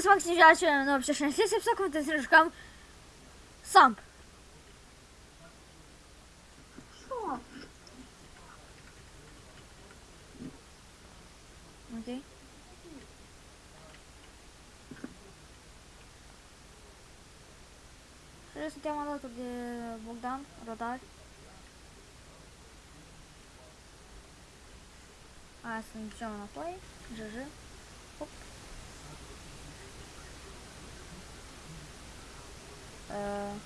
с вами Симчача, но вообще 6 секунд и слишком сам. Окей. Що суттєво мало тут Богдан, Радар. А, с ним все на плей. ЖЖ. Оп. înapoi. GG. Hop. Uh.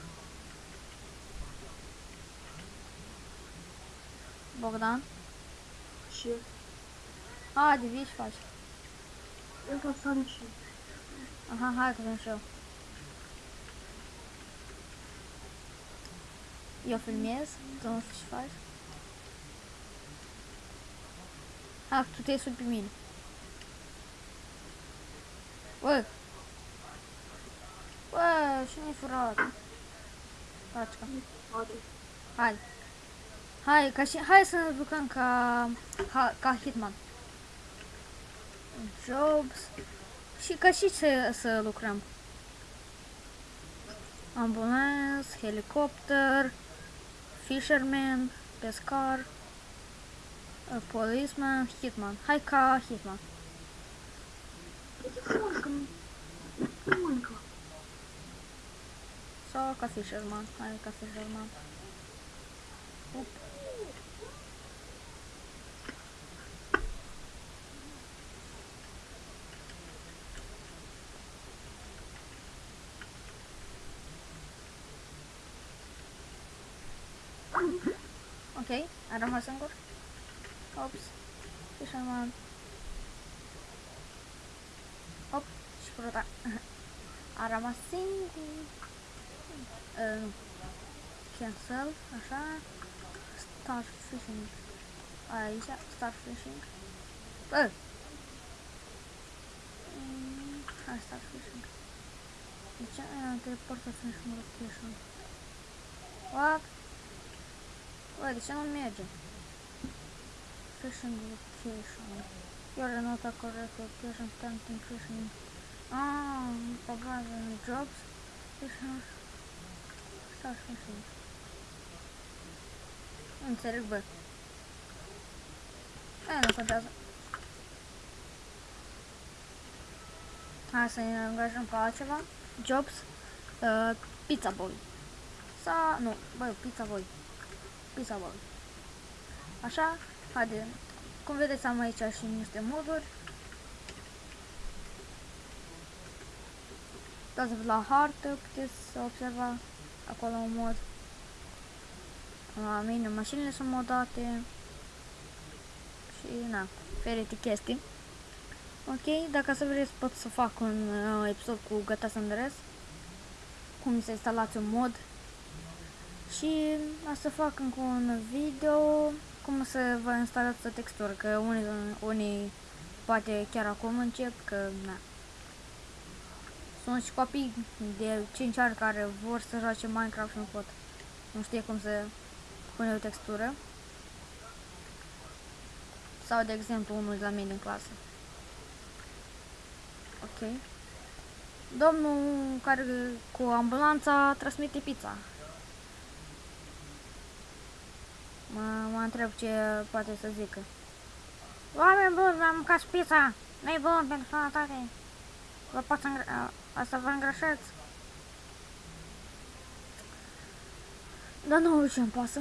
Bogdan. Ce? A, de vii și faci. Это Санчи. Aha, hai că vin și eu. Eu filmez, tu nu știu ce faci. Bă, și mi-ai furat. Pacica. Hai. Hai, ca și, hai să ne jucăm ca, ca, ca Hitman. Jobs. Și ca și să, să lucrăm. Ambulans, helicopter, fisherman, pescar, policeman, hitman. Hai ca hitman. Sau ca fisherman. Hai ca fisherman. Up. Ok, a rămas singur. Ops. Fisherman. Op, și fruta. A rămas singur. Uh, cancel, așa. Start fishing. Aici, start fishing. Bă! Mm, start fishing. De ce ai teleportat fishing location? What? Bă, de ce nu merge? Fishing location. Your not a correct location, tempting fishing. Ah, în jobs. Fishing. Start fishing. Nu înțeleg, bă. Aia nu contează. Hai să ne angajăm pe altceva. Jobs. Uh, pizza boy. Sau, nu, bă, pizza boy. Pizza boy. Așa, haide. Cum vedeți am aici și niște moduri. Dați la hartă, puteți să observa acolo un mod. La mine mașinile sunt modate. Și na, ferite chestii. Ok, dacă să vreți pot să fac un uh, episod cu Gata Sandres. Cum să instalați un mod. Și o să fac încă un video cum să vă instalați o textură, că unii, unii poate chiar acum încep, că na. Sunt și copii de 5 ani care vor să joace Minecraft și nu pot. Nu știe cum să pune o textură. Sau, de exemplu, unul de la mine în clasă. Ok. Domnul care cu ambulanța transmite pizza. Mă, mă întreb ce poate să zică. Oameni buni, mi-am mâncat pizza. Nu-i bun pentru sănătate. Vă pot să, îngra- să vă îngrășați. Dar nu ce îmi pasă.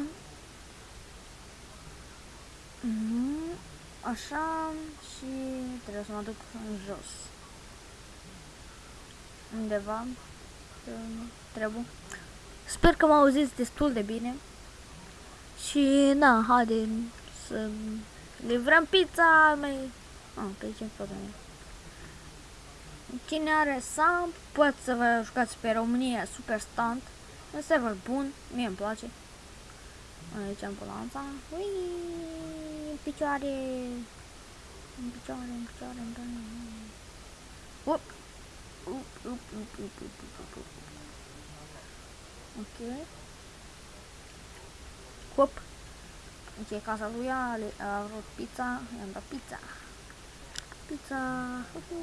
Mhm, Așa și trebuie să mă duc în jos. Undeva. Trebuie. Sper că mă auziți destul de bine. Și na, haide să livrăm pizza mai... Ah, pe ce pot Cine are SAM, pot să vă jucați pe România Super Stunt. Un server bun, mie îmi place. Aici ambulanța. Ui, în picioare. În picioare, în picioare, în picioare. Up. Up, up, up, up, up, up, up. Ok. Hop. Ok, casa lui a, a vrut pizza, i-am dat pizza. Pizza. Uhu.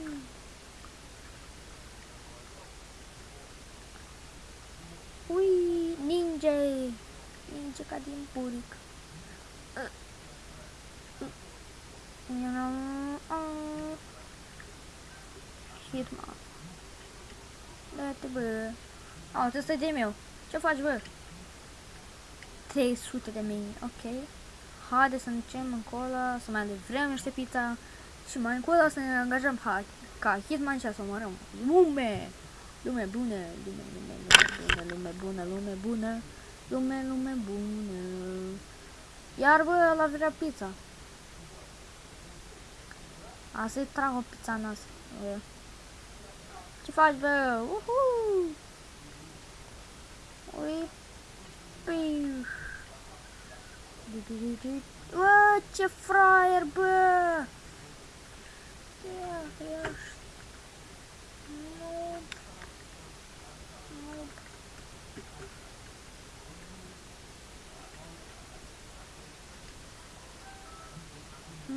Merge ca din buric. You know, uh, Hitman. Dă-te, bă. Au, ăsta e de meu. Ce faci, bă? 300 de mii, ok. Haide să ducem încolo, să mai devrem niște pizza și mai încolo să ne angajăm ha ca Hitman și să omorăm lume! Lume bună, lume, lume, lume bună, lume bună, lume bună, lume, lume bună. Iar bă, ăla vrea pizza. A să-i trag o pizza în nas. Bă. Ce faci, bă? Uhu! Ui, piu. Bă, ce fraier, bă! Ia, ești.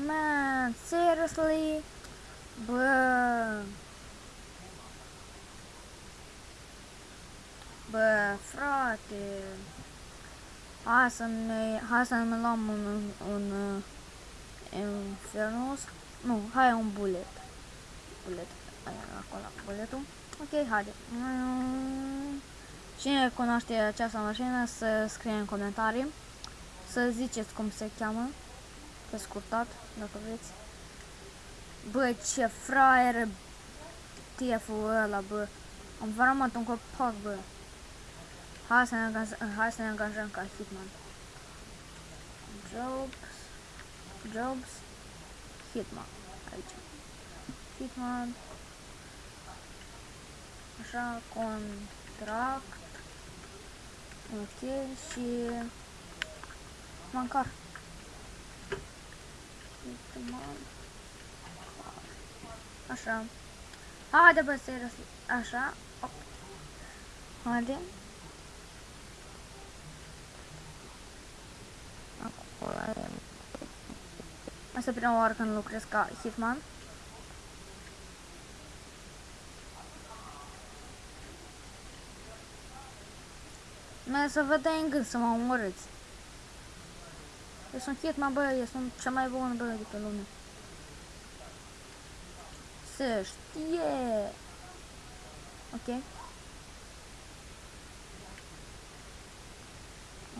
Man, seriously? Bă. Bă, frate. Hai să ne, hai să ne luăm un, un, un uh, Infernus. Nu, hai un bullet. Bullet. Aia, acolo, bulletul. Ok, haide. Mm. Cine cunoaște această mașină să scrie în comentarii. Să ziceți cum se cheamă. Pe scurtat, dacă vreți. Bă, ce fraier TF-ul ăla, bă. Am varamat un copac, bă. Hai să ne angajăm, hai să ne angajăm ca Hitman. Jobs. Jobs. Hitman. Aici. Hitman. Așa, contract. Ok, și... Mancar. Hitman. Așa. Haide, bă, serios. Așa. Op. Haide. Asta e prima oară când lucrez ca hitman. Mai să vă dai în gând să mă omorâți. Eu sunt hitman, bă, eu sunt cea mai bună, bă, de pe lume. Să știe! Ok.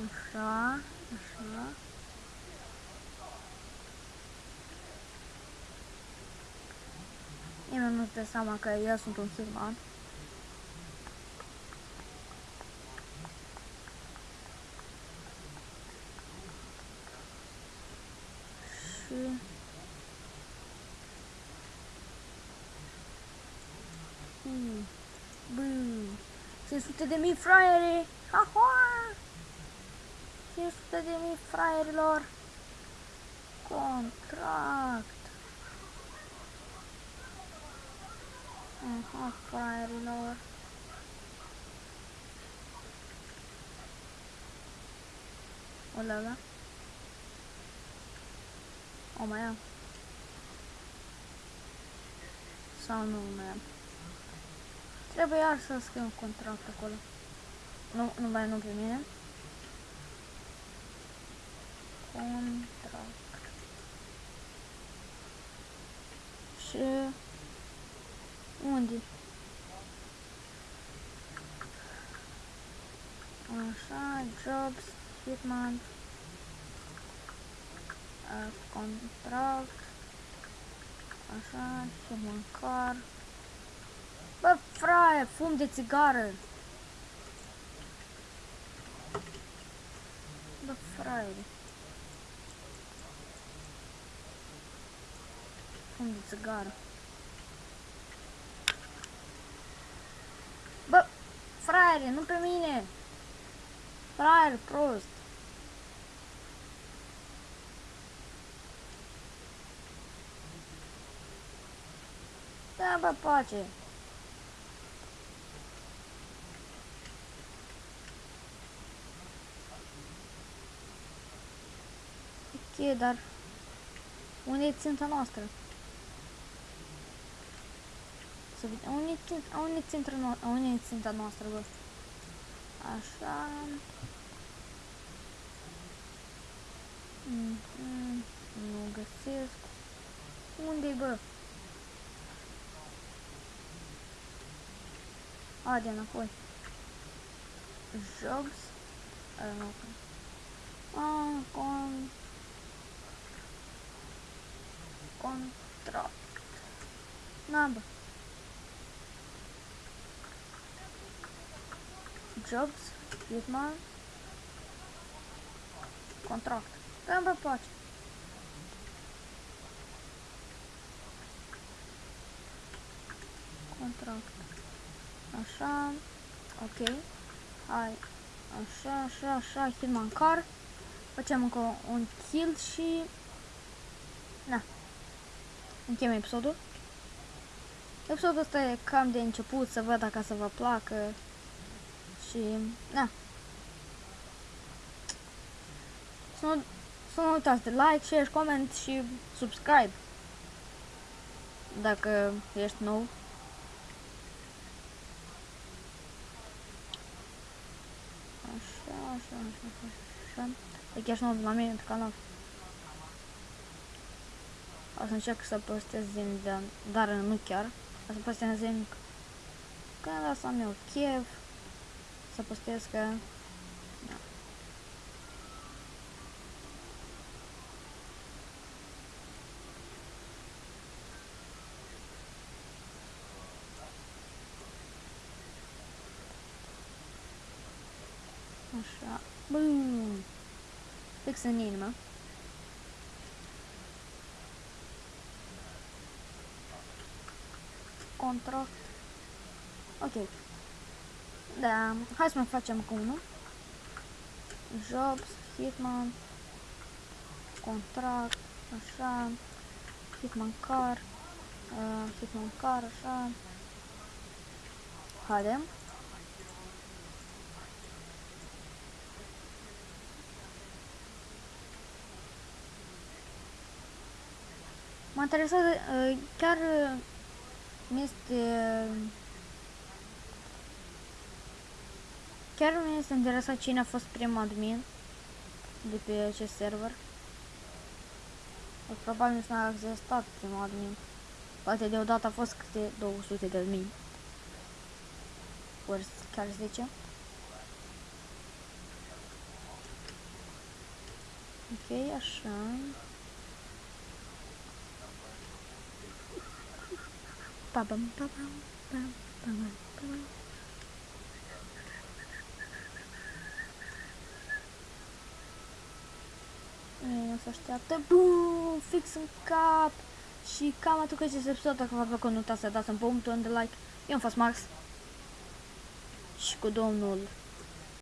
Așa, așa. Nimeni nu-ți dă seama că eu sunt un hitman. Și... Hmm. Bă, 500 de mii fraiere! Ha, ha! 500 de mii fraierilor! Contract! Aha, fraierilor! Olala! O mai am. Sau nu mai am. Trebuie iar să scriu un contract acolo. Nu, nu mai nu pe mine. Contract. Și unde? Așa, jobs, hitman, uh, contract, așa, și măcar. Bă, fraie, fum de țigară. Bă, fraie. Fum de țigară. Bă, fraiere, nu pe mine. Fraier, prost. Da, bă, pace. Ok, dar unde e ținta noastră? Să vedem, unde e ținta, unde e ținta, no unde e ținta noastră, bă? Așa. Mm, mm, nu găsesc. Unde-i, bă? A, de înapoi. Jobs. Uh, nu. Ah, con... Contract. Na, bă. Jobs. Hitman. Contract. Da, bă, pace. Contract. Așa. Ok. Hai. Așa, așa, așa. Hitman car. Facem încă un kill și... Na. Încheiem episodul. Episodul ăsta e cam de început, să văd dacă să vă placă. Și... Na. Să nu, să nu uitați de like, share, comment și subscribe. Dacă ești nou. Așa, așa, așa, așa, așa. E chiar și nou la mine pe canal. O să încerc să postez zilnic, dar, dar nu chiar. O să postez zilnic când lăsam eu chef. Să postez că... Da. Așa. Bum! Fix în inimă. Contract. Ok. Da, hai să mai facem cu unul. Jobs, Hitman, contract, așa, Hitman car, uh, Hitman car, așa. Haidem. Mă interesează, uh, chiar uh, mi-este... Chiar mi este interesat cine a fost primul admin de pe acest server. Probabil nu a existat primul admin. Poate deodată a fost câte 200 de admin. Ori chiar 10. Ok, așa. Pa bam pa bam pam pam pam. Nu se așteaptă. Bum! Fix în cap! Și cam atât cu acest episod. Dacă v-a plăcut, nu uitați să dați un buton de like. Eu am fost Max. Și cu domnul